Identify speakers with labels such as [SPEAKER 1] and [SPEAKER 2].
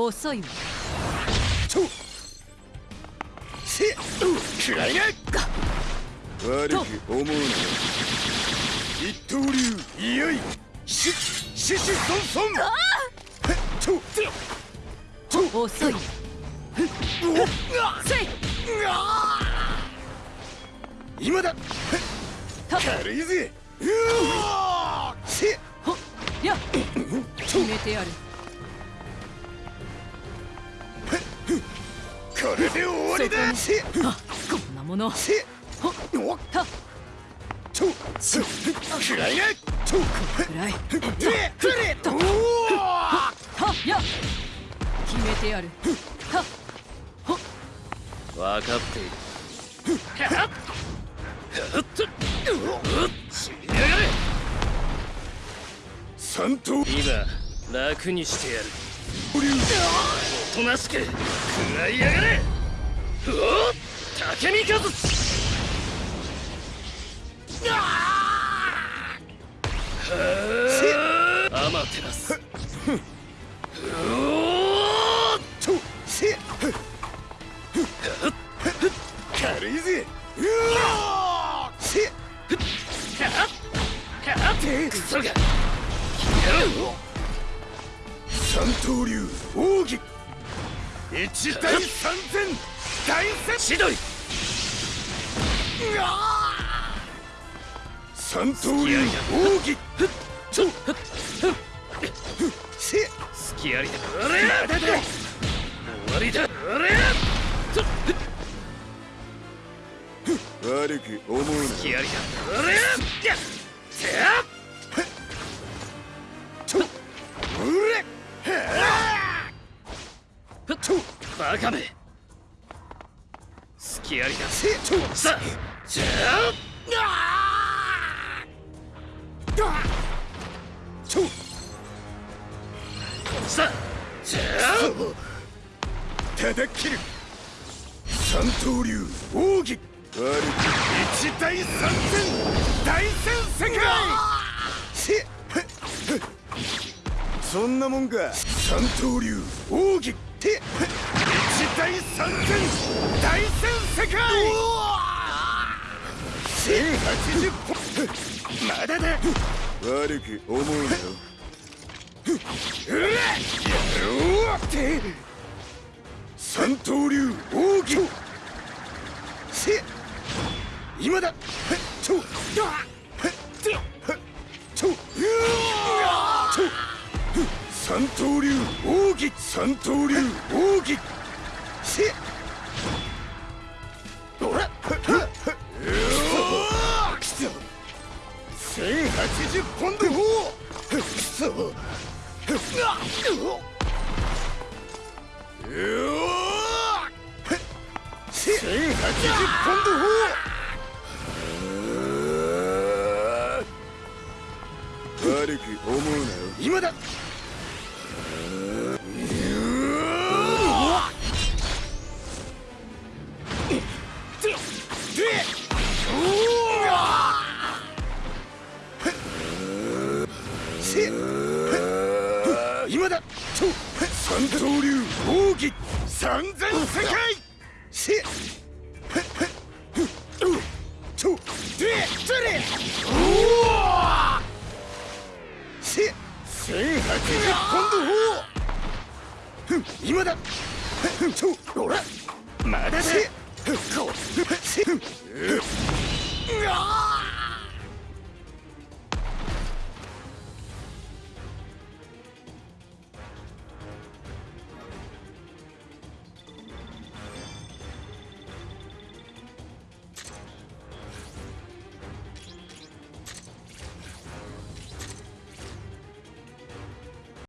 [SPEAKER 1] 遅いわ。
[SPEAKER 2] とせくらいが。悪く思うなよ。一刀流いよい。しししそんそんとと
[SPEAKER 1] 遅い
[SPEAKER 2] 今だ。
[SPEAKER 1] た
[SPEAKER 2] 軽いぜ。せ
[SPEAKER 1] ほっ。や。決めてやる
[SPEAKER 2] これで終わりだ。
[SPEAKER 1] こんなもの。
[SPEAKER 2] せ
[SPEAKER 1] ほっ
[SPEAKER 2] おっ
[SPEAKER 1] た
[SPEAKER 2] とくらいがと
[SPEAKER 1] くらい。
[SPEAKER 2] でくれと
[SPEAKER 1] はや決めてやる。はほっ
[SPEAKER 3] 分かっている。死にやがれ。
[SPEAKER 2] 三頭
[SPEAKER 3] 今楽にしてやる。
[SPEAKER 2] 流
[SPEAKER 3] おとなしく食らいやがれ。うお竹見和。アマテラスおっ
[SPEAKER 2] とせ軽いぜ。せ
[SPEAKER 3] クソが
[SPEAKER 2] 三刀流奥義。一対三千。大戦。
[SPEAKER 3] 千鳥。
[SPEAKER 2] 三刀流奥義。
[SPEAKER 3] ちょ
[SPEAKER 2] せ
[SPEAKER 3] 隙ありだ。あれ
[SPEAKER 2] まだ。だ。
[SPEAKER 3] 終わりだ。あれ
[SPEAKER 2] 悪く思うな
[SPEAKER 3] 隙ありだ。あれやっバカめ。隙ありだ
[SPEAKER 2] せと
[SPEAKER 3] さあじゃ
[SPEAKER 2] と
[SPEAKER 3] あ。さあじゃ
[SPEAKER 2] ただ切る三刀流奥義悪く一対三千。大戦世界。せそんなもんか。三刀流。奥義て一対三千大戦世界。千八十本まだだ。悪く思うなよ。うらやろうって。三刀流奥義せ今だ。ちょちょ三刀流奥義三刀流奥義せおら千八十ポンドくそうお千八十ポンド悪く思うなよ今だ今だ。三刀流奥義。三千世界。せちょでそれ。せ千八十ポンド今だ。ちょほら。まだだ。せこせうわ